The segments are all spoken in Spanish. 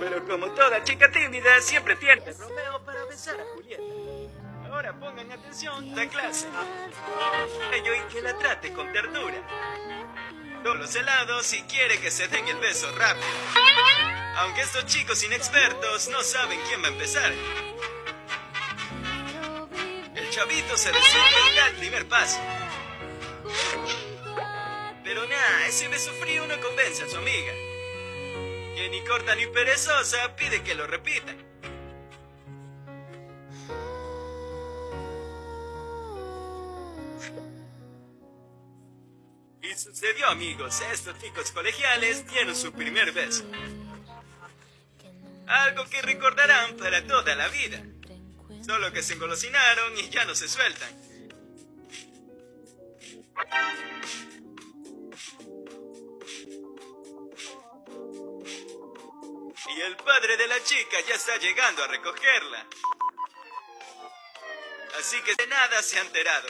Pero como toda chica tímida, siempre tiene Romeo para besar a Julieta. Ahora pongan atención la clase. Ello y que la trate con ternura. Todos los helados si quiere que se den el beso rápido. Aunque estos chicos inexpertos no saben quién va a empezar. El chavito se resuelve y da el primer paso. Pero nada, ese beso frío no convence a su amiga. Ni corta ni perezosa pide que lo repitan. Y sucedió, amigos, estos chicos colegiales dieron su primer beso. Algo que recordarán para toda la vida. Solo que se engolosinaron y ya no se sueltan. Y el padre de la chica ya está llegando a recogerla. Así que de nada se ha enterado.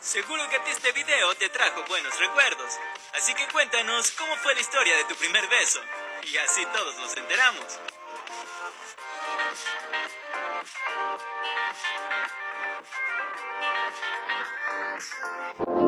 Seguro que este video te trajo buenos recuerdos. Así que cuéntanos cómo fue la historia de tu primer beso. Y así todos nos enteramos. Música